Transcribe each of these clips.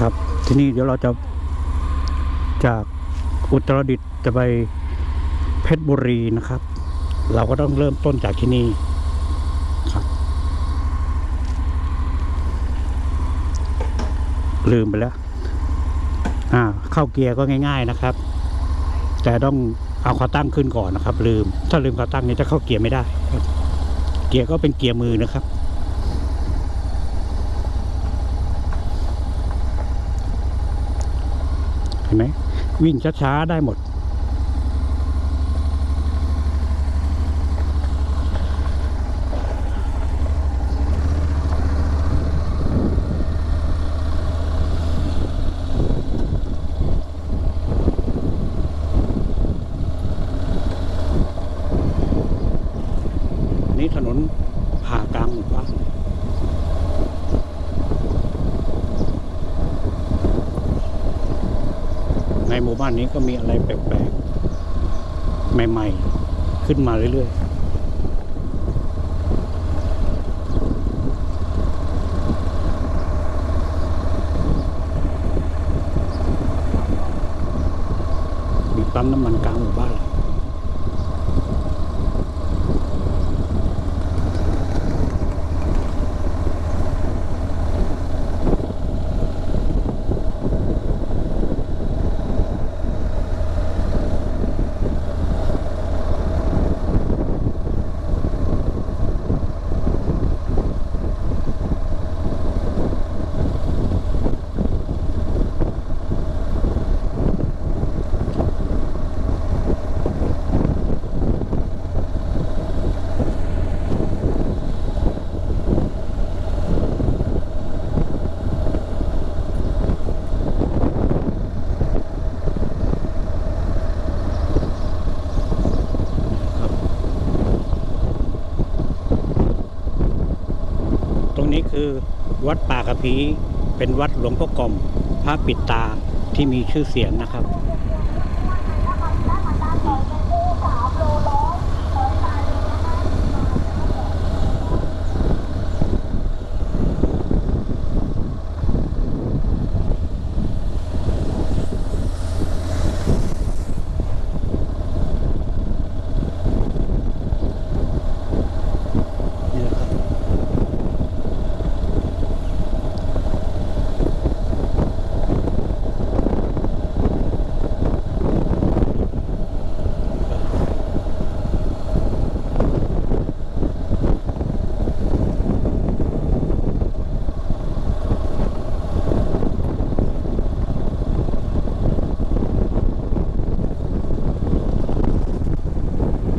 ครับ ที่นี่เดี๋ยวเราจะจากอุตรดิตถ์จะไปเพชรบุรีนะครับ เราก็ต้องเริ่มต้นจากที่นี่ครับ ลืมไปแล้ว อ่า เข้าเกียร์ก็ง่าย ๆนะครับ แต่ต้องเอาขาตั้งขึ้นก่อนนะครับ ลืม ถ้าลืมขาตั้งนี้จะเข้าเกียร์ไม่ได้ เกียร์ก็เป็นเกียร์มือนะครับ เห็นไหมวิ่งช้าๆได้หมด นี่ถนนผ่ากลางหมู่บ้านในหมู่บ้านนี้ ก็มีอะไรแปลกๆ ใหม่ๆ ขึ้นมาเรื่อยๆมีปั๊มน้ำมันกลางหมู่บ้า งนี้คือวัดป่ากระพีเป็นวัดหลวงพ่อกลมพระปิดตาที่มีชื่อเสียงนะครับ นี่แหละครับ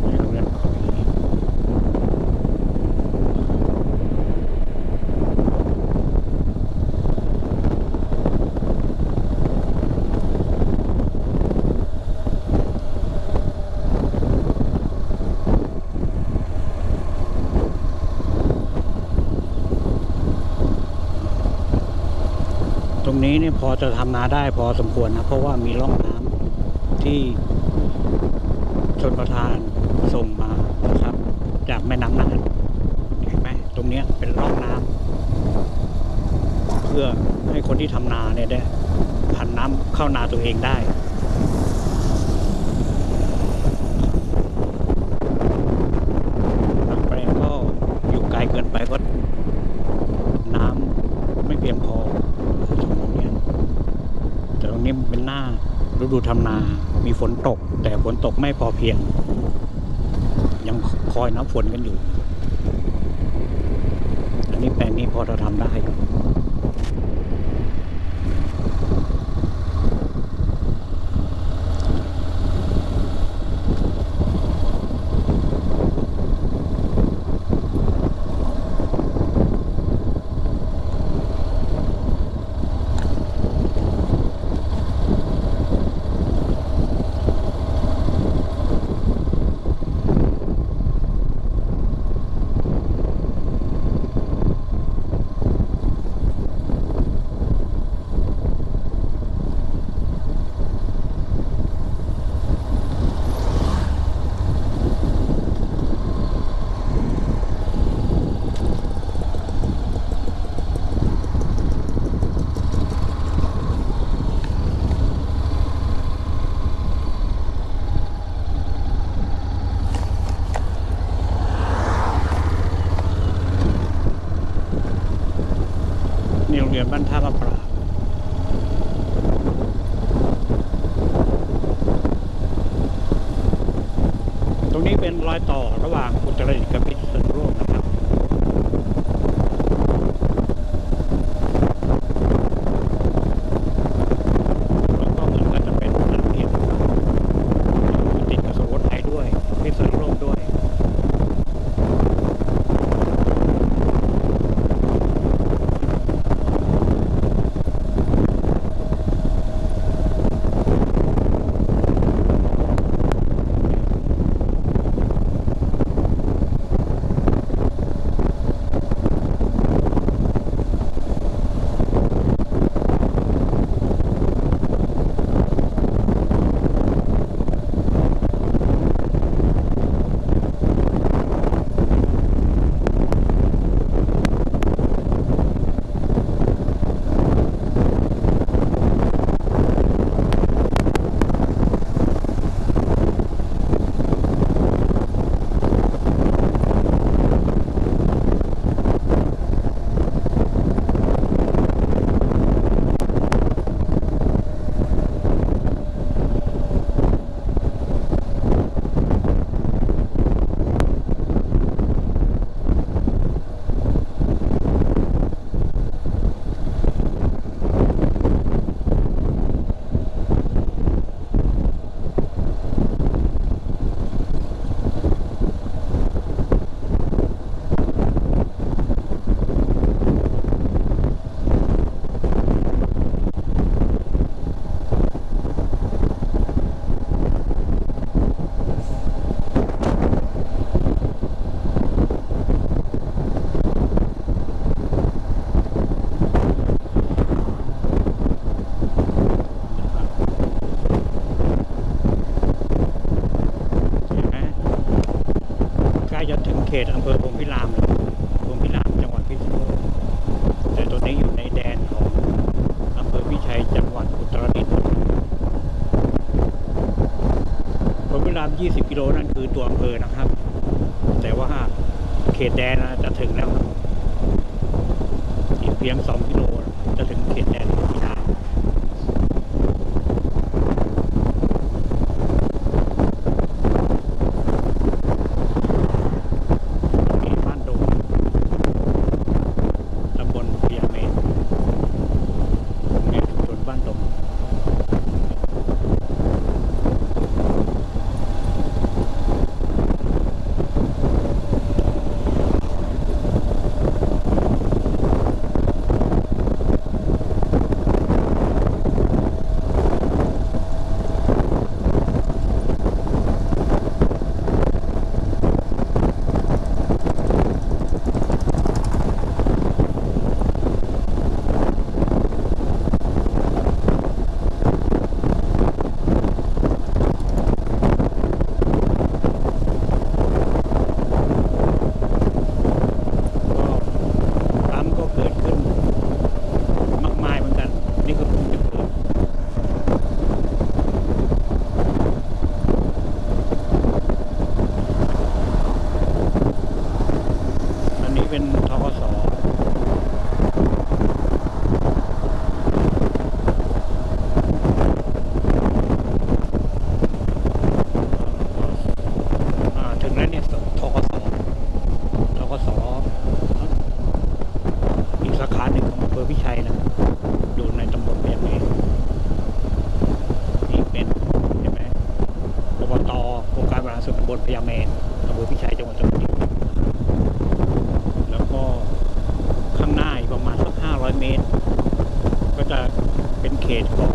ในโรงเรียนเขามี ตรง นี้เนี่ยพอจะทำนาได้พอสมควรนะเพราะว่ามีร่องน้ำที่ชนประทานส่งมานะครับ จากแม่น้ำน่านเห็นไหมตรงเนี้ยเป็นร่องน้ำเพื่อให้คนที่ทำนาเนี่ยได้ผันน้ำเข้านาตัวเองได้ บางแปลงก็อยู่ไกลเกินไปก็น้ำไม่เพียงพอตรงเนี้ยแต่ตรงนี้มันเป็นหน้าฤดู ทำนา มีฝนตก แต่ฝนตกไม่พอเพียง ยังคอยน้ำฝนกันอยู่ อันนี้แปลงนี้พอจะทำได้ บรรทารพ ยังส่อง made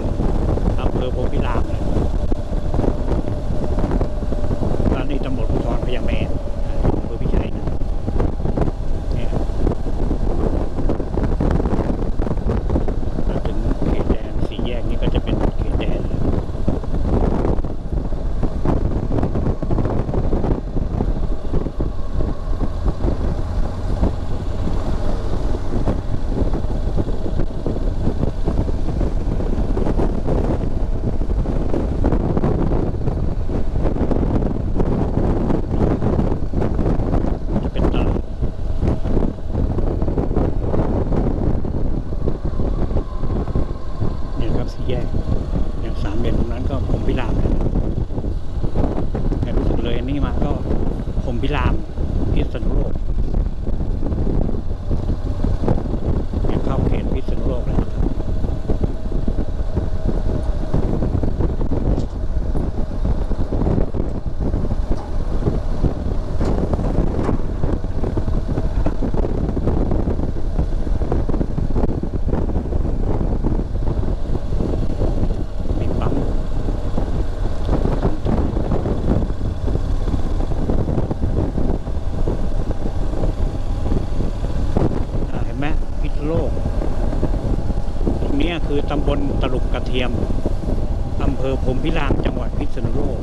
วัดพิษณุโลก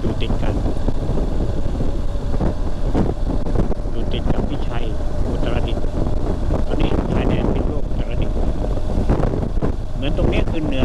อยู่ติดกันอยู่ติดกับพิชัยอุตรดิตถ์ตอนนี้ชายแดนพิษณุโลกอุตรดิตถ์เหมือนตรงนี้คือเหนือ